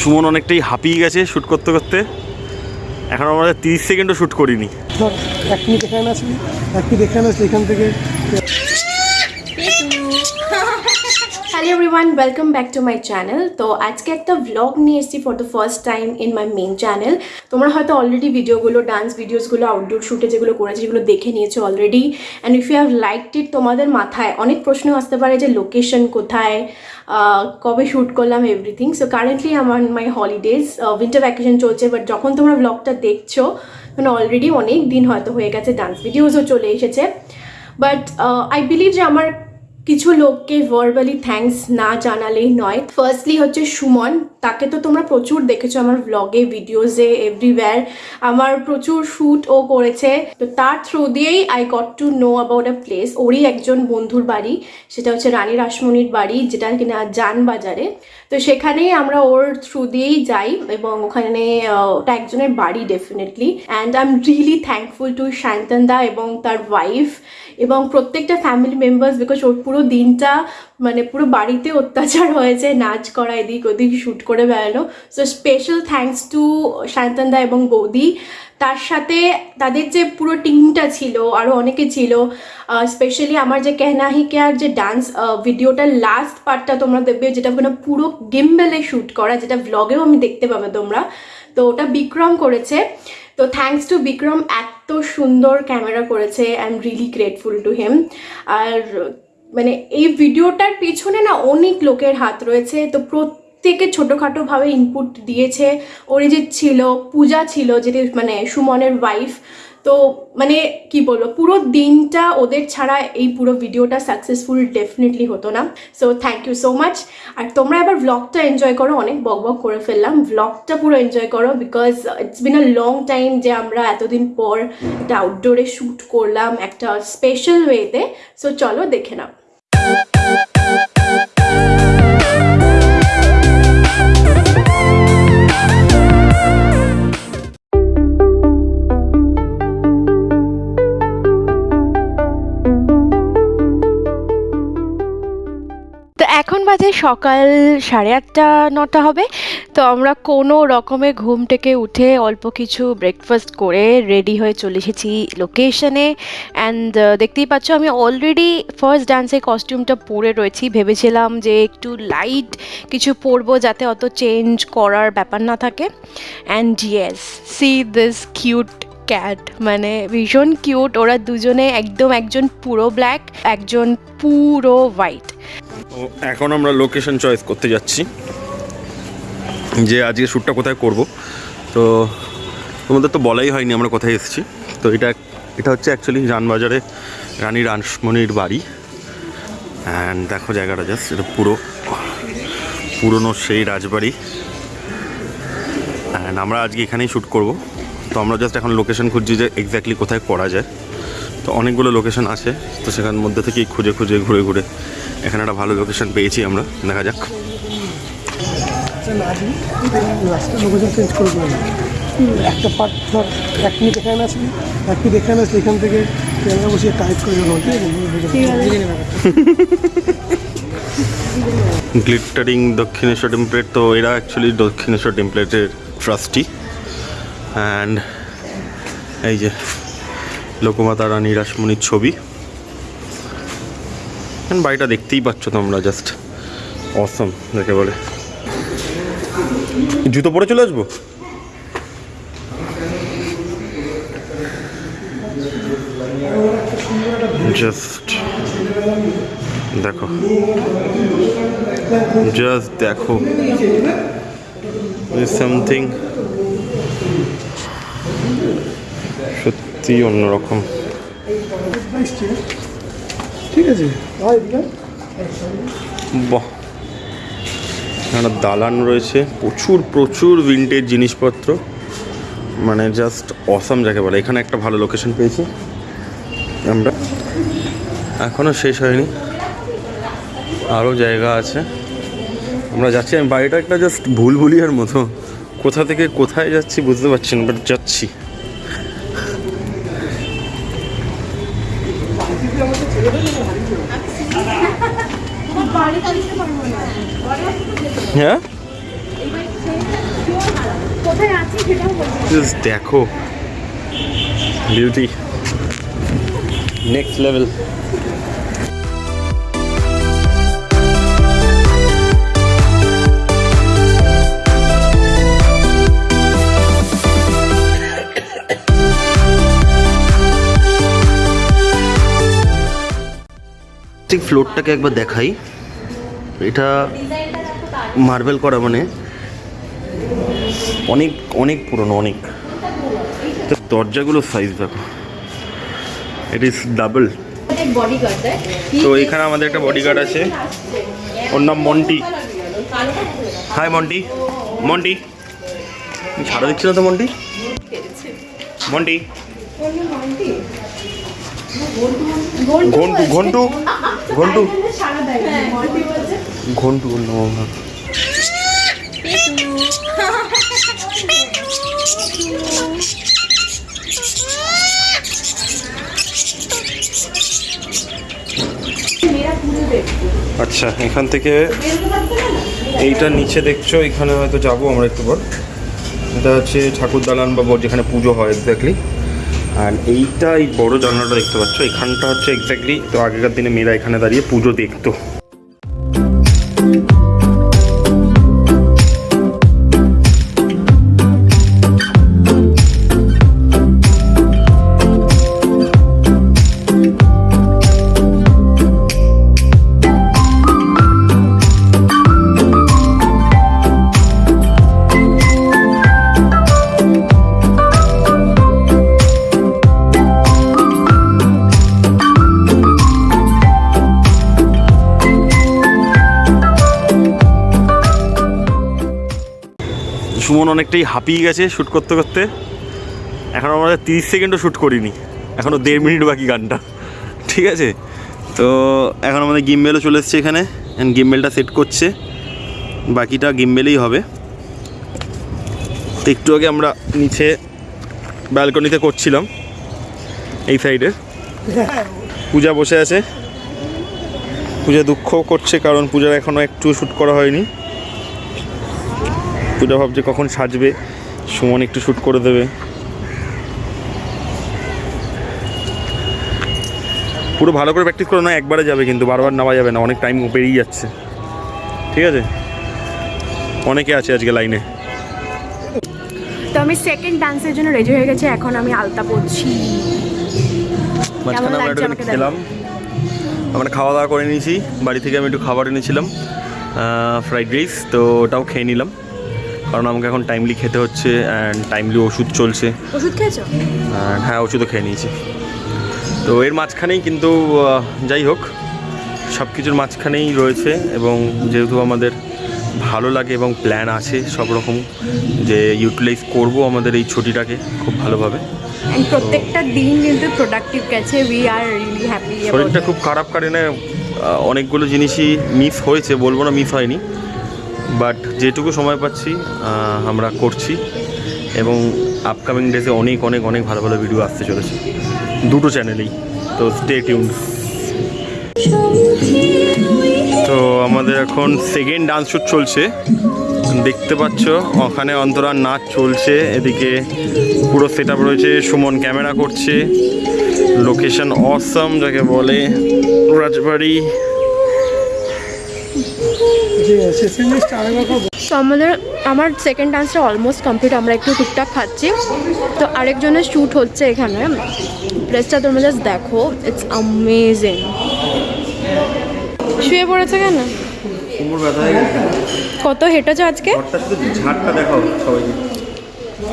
সুমন অনেকটাই হাঁপিয়ে গেছে শ্যুট করতে করতে। এখন আমরা তিরিশ সেকেন্ডও শ্যুট করিনি। এক এখানে আসলি এক এখানে আসলি এখান থেকে hello everyone welcome back to my channel তো আজকে একটা ভ্লগ নিয়ে এসেছি for the first time in my main channel তোমরা হয়তো অলরেডি ভিডিওগুলো ডান্স ভিডিওসগুলো আউটডোর শ্যুটে যেগুলো করেছি, যেগুলো দেখে নিয়েছো already and if you have liked it তোমাদের মাথায় অনেক প্রশ্ন আসতে পারে যে লোকেশন কোথায় কবে শ্যুট করলাম এভরিথিং সো কারেন্টলি আমার মাই হলিডেজ উইন্টার ভ্যাকেশন চলছে বাট যখন তোমরা ব্লগটা দেখছ মানে অলরেডি অনেক দিন হয়তো হয়ে গেছে ডান্স ভিডিওসও চলে এসেছে. বাট আই বিলিভ যে আমার কিছু লোককে ভার্বালি থ্যাঙ্কস না জানালেই নয়। ফার্স্টলি হচ্ছে সুমন তাকে তো তোমরা প্রচুর দেখেছ আমার ভ্লগে ভিডিওসে এভরিওয়্যার আমার প্রচুর শ্যুট ও করেছে। তো তার থ্রু দিয়েই I got to know about a place ওরই একজন বন্ধুর বাড়ি, সেটা হচ্ছে রানী রাসমণির বাড়ি, যেটা কিনা জান বাজারে তো সেখানেই আমরা ওর থ্রু দিয়েই যাই এবং ওখানে ওটা একজনের বাড়ি definitely and I am really thankful to Shantanu da এবং তার ওয়াইফ এবং প্রত্যেকটা ফ্যামিলি মেম্বার্স বিকজ ওর পুরো দিনটা মানে পুরো বাড়িতে অত্যাচার হয়েছে, নাচ করা, এদিক ওদিক শ্যুট করে বেড়ানো। So special thanks to Shantanu এবং বৌদি। তার সাথে তাদের যে পুরো টিমটা ছিল আরও অনেকে ছিল স্পেশালি আমার যে কেহনাহি কেয়ার যে ডান্স ভিডিওটার লাস্ট পার্টটা তোমরা দেখবে, যেটা কোনো পুরো গিম্বেলে শ্যুট করা, যেটা ভ্লগেও আমি দেখতে পাবে তোমরা। তো ওটা বিক্রম করেছে। তো থ্যাঙ্কস টু বিক্রম, এত সুন্দর ক্যামেরা করেছে I am really grateful to him আর মানে এই ভিডিওটার পেছনে না অনেক লোকের হাত রয়েছে। তো প্রত্যেকে ছোটোখাটোভাবে ইনপুট দিয়েছে। যে ছিল, পূজা ছিল, যেটি মানে সুমনের ওয়াইফ তো মানে কি বলব, পুরো দিনটা ওদের ছাড়া এই পুরো ভিডিওটা সাকসেসফুল ডেফিনেটলি হতো না। So thank you so much আর তোমরা এবার ব্লগটা এনজয় করো, অনেক বক বক করে ফেললাম। ব্লগটা পুরো এনজয় করো because it's been a long time যে আমরা এতদিন পর একটা আউটডোরে শ্যুট করলাম একটা স্পেশাল ওয়েতে সো চলো দেখে নাও। এখন বাজে সকাল সাড়ে আটটা, নটা হবে। তো আমরা কোনো রকমে ঘুম থেকে উঠে অল্প কিছু ব্রেকফাস্ট করে রেডি হয়ে চলে এসেছি লোকেশনে অ্যান্ড দেখতেই পাচ্ছ আমি অলরেডি ফার্স্ট ডান্সের কস্টিউমটা পরে রয়েছি। ভেবেছিলাম যে একটু লাইট কিছু পরবো যাতে অত চেঞ্জ করার ব্যাপার না থাকে। And yes see this cute cat মানে ভীষণ কিউট ওরা দুজনে একদম একজন পুরো ব্ল্যাক একজন পুরো হোয়াইট এখন আমরা লোকেশন চয়েস করতে যাচ্ছি যে আজকে শ্যুটটা কোথায় করব। তো তোমাদের তো বলাই হয়নি আমরা কোথায় এসেছি। তো এটা এটা হচ্ছে অ্যাকচুয়ালি রানবাজারে রানী রাসমণির বাড়ি। অ্যান্ড দেখো জায়গাটা জাস্ট এটা পুরো, পুরনো সেই রাজবাড়ি। অ্যান্ড আমরা আজকে এখানেই শ্যুট করব। তো আমরা জাস্ট এখন লোকেশন খুঁজছি যে এক্স্যাক্টলি কোথায় করা যায়। তো অনেকগুলো লোকেশন আছে তো সেখান মধ্যে থেকেই খুঁজে খুঁজে ঘুরে ঘুরে এখানে একটা ভালো লোকেশন পেয়েছি আমরা দেখা যাক। একটা পার্ট ধর এক মিনিট এখানে আসবি এক মিনিট এখানে আসলে এখান থেকে ক্যামেরা বসিয়ে টাইপ করে দেবো গ্লিটারিং দক্ষিণেশ্বর টেম্পলেট তো এরা অ্যাকচুয়ালি দক্ষিণেশ্বর টেম্পলেটের ট্রাস্টি অ্যান্ড এই যে লোকমাতা রানী রাসমণির ছবি। বাড়িটা দেখতেই পাচ্ছ তোমরা জাস্ট অসম যাকে বলে। জুতো পরে চলে আসব? জাস্ট দেখো। জাস্ট দেখো। সামথিং সত্যি অন্যরকম। ঠিক আছে বাহ। একটা দালান রয়েছে প্রচুর প্রচুর ভিন্টেজ জিনিসপত্র। মানে জাস্ট অসাম যাকে বলে। এখানে একটা ভালো লোকেশন পেয়েছি আমরা। এখনও শেষ হয়নি। আরও জায়গা আছে। আমরা যাচ্ছি আমি বাড়িটা একটা জাস্ট ভুল ভুলিয়ার মতো। কোথা থেকে কোথায় যাচ্ছি বুঝতে পারছি না বাট যাচ্ছি। হ্যাঁ? কোথায় আছি সেটাও বলব জাস্ট দেখো। বিউটি নেক্সট লেভেল ঠিক ফ্লোরটাকে একবার দেখাই। এটা মার্বেল করা মানে। অনেক অনেক পুরনো, অনেক। দরজাগুলোর সাইজ দেখো। ইট ইজ ডাবল তো এখানে আমাদের একটা বডিগার্ড আছে। ওর নাম মন্টি। হাই মন্টি। মন্টি। ছাড়া দিচ্ছি না তো মন্টি? মন্টি। ঘন্টু ঘন্টু। ঘন্টু। ঘন্টু আচ্ছা এখান থেকে এইটা নিচে দেখছ, এখানে হয়তো যাব আমরা একটু পর। এটা হচ্ছে ঠাকুর দালান বা যেখানে পুজো হয় এক্স্যাক্টলি আর এইটা এই বড় জানলাটা দেখতে পাচ্ছ, এখানটা হচ্ছে এক্স্যাক্টলি তো আগেকার দিনে মেয়েরা এখানে দাঁড়িয়ে পুজো দেখতো। সুমন অনেকটাই হাঁপিয়ে গেছে শ্যুট করতে করতে। এখন আমরা তিরিশ সেকেন্ডও শ্যুট করিনি। এখনও দেড় মিনিট বাকি গানটা। ঠিক আছে? তো এখন আমাদের গিমবেলও চলে এসছে এখানে। গিমবেলটা সেট করছে। বাকিটা গিমবেলেই হবে। তো একটু আগে আমরা নিচে ব্যালকনিতে করছিলাম। এই সাইডে পূজা বসে আছে। পূজা দুঃখ করছে কারণ পূজার এখনও একটু শ্যুট করা হয়নি। পূজা ভাবছে কখন সাজবে সুমন একটু শ্যুট করে দেবে। পুরো ভালো করে প্র্যাকটিস করে না একবারে যাবে কিন্তু বারবার নেওয়া যাবে না অনেক টাইম পেরিয়ে যাচ্ছে। ঠিক আছে? অনেকে আছে আজকে লাইনে তো আমি সেকেন্ড ডান্সের জন্য রেডি হয়ে গেছি এখন আমি আলতা পরছি। মাঝখানে আমরা একটু খেলাম। আমরা খাওয়া দাওয়া করে নিয়েছি বাড়ি থেকে আমি একটু খাবার এনেছিলাম ফ্রাইড রাইস তো ওটাও খেয়ে নিলাম। কারণ আমাকে এখন টাইমলি খেতে হচ্ছে অ্যান্ড টাইমলি ওষুধ চলছে। ওষুধ খেয়েছো? হ্যাঁ ওষুধও খেয়ে নিয়েছি। তো এর মাঝখানেই কিন্তু যাই হোক সব কিছুর মাঝখানেই রয়েছে এবং যেহেতু আমাদের ভালো লাগে এবং প্ল্যান আছে সব রকম যে ইউটিলাইজ করব আমাদের এই ছুটিটাকে খুব ভালোভাবে। And প্রত্যেকটা দিন কিন্তু প্রোডাক্টিভ গেছে উই আর রিয়েলি হ্যাপি শরীরটা খুব খারাপ কারণে অনেকগুলো জিনিসই মিস হয়েছে বলব না মিস হয়নি। বাট যেটুকু সময় পাচ্ছি আমরা করছি এবং আপকামিং ডেজে অনেক অনেক অনেক ভালো ভালো ভিডিও আসতে চলেছে। দুটো চ্যানেলেই তো স্টে টিউন তো আমাদের এখন সেকেন্ড ডান্স শ্যুট চলছে। দেখতে পাচ্ছ, ওখানে অন্তরা নাচ চলছে, এদিকে পুরো সেট রয়েছে, সুমন ক্যামেরা করছে। লোকেশন অসম যাকে বলে, রাজবাড়ি। আমাদের আমার সেকেন্ড ডান্সটা অলমোস্ট কমপ্লিট আমরা একটু টুকটাক খাচ্ছি। তো আরেকজনের শ্যুট হচ্ছে এখানে। প্লেসটা তোমরা জাস্ট দেখো ইটস অ্যামেজিং শুয়ে পড়েছে কেন? কত হেঁটেছো আজকে? ঝাড়টা দেখাও সবাইকে।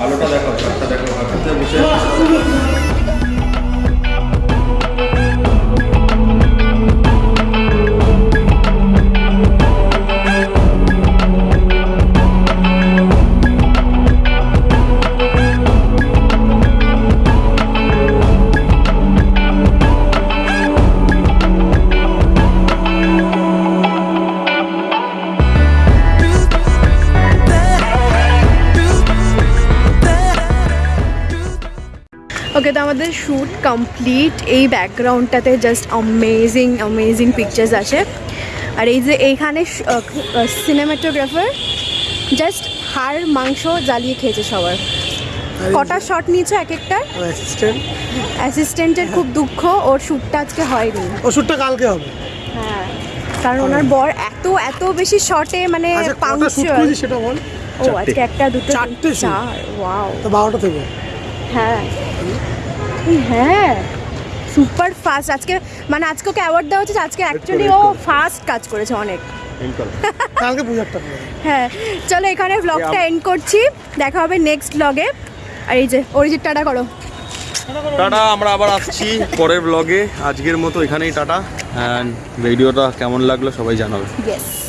আলোটা দেখাও ঝাড়টা দেখাও বসে। ওকে তো আমাদের শ্যুট কমপ্লিট এই ব্যাকগ্রাউন্ডটাতে জাস্ট অ্যামেজিং অ্যামেজিং পিকচার্স আছে। আর এই যে এইখানে সিনেমাটোগ্রাফার জাস্ট হাড় মাংস জ্বালিয়ে খেয়েছে সবার। কটা শট নিয়েছো এক একটা অ্যাসিস্ট্যান্ট অ্যাসিস্ট্যান্টের খুব দুঃখ ওর শ্যুটটা আজকে হয়নি। ওষুধটা কালকে হবে। হ্যাঁ কারণ ওনার বর এত এত বেশি শটে মানে আচ্ছা পাংচুয়াল সেটা বল? ও আজকে একটা দুটো চারটে চার ওয়াও তো বারোটা থেকে। হ্যাঁ। হ্যাঁ। সুপার ফাস্ট আজকে মানে আজকে ওকে অ্যাওয়ার্ড দেওয়া হচ্ছে আজকে অ্যাকচুয়ালি ও ফাস্ট কাজ করেছে অনেক। কালকে হ্যাঁ। চলো এখানে ব্লগটা এন্ড করছি। দেখা হবে নেক্সট ব্লগে আর এই যে অরিজিৎ টাটা করো। টাটা আমরা আবার আসছি পরের ব্লগে আজকের মতো এখানেই টাটা। অ্যান্ড ভিডিওটা কেমন লাগল সবাই জানাবে। ইয়েস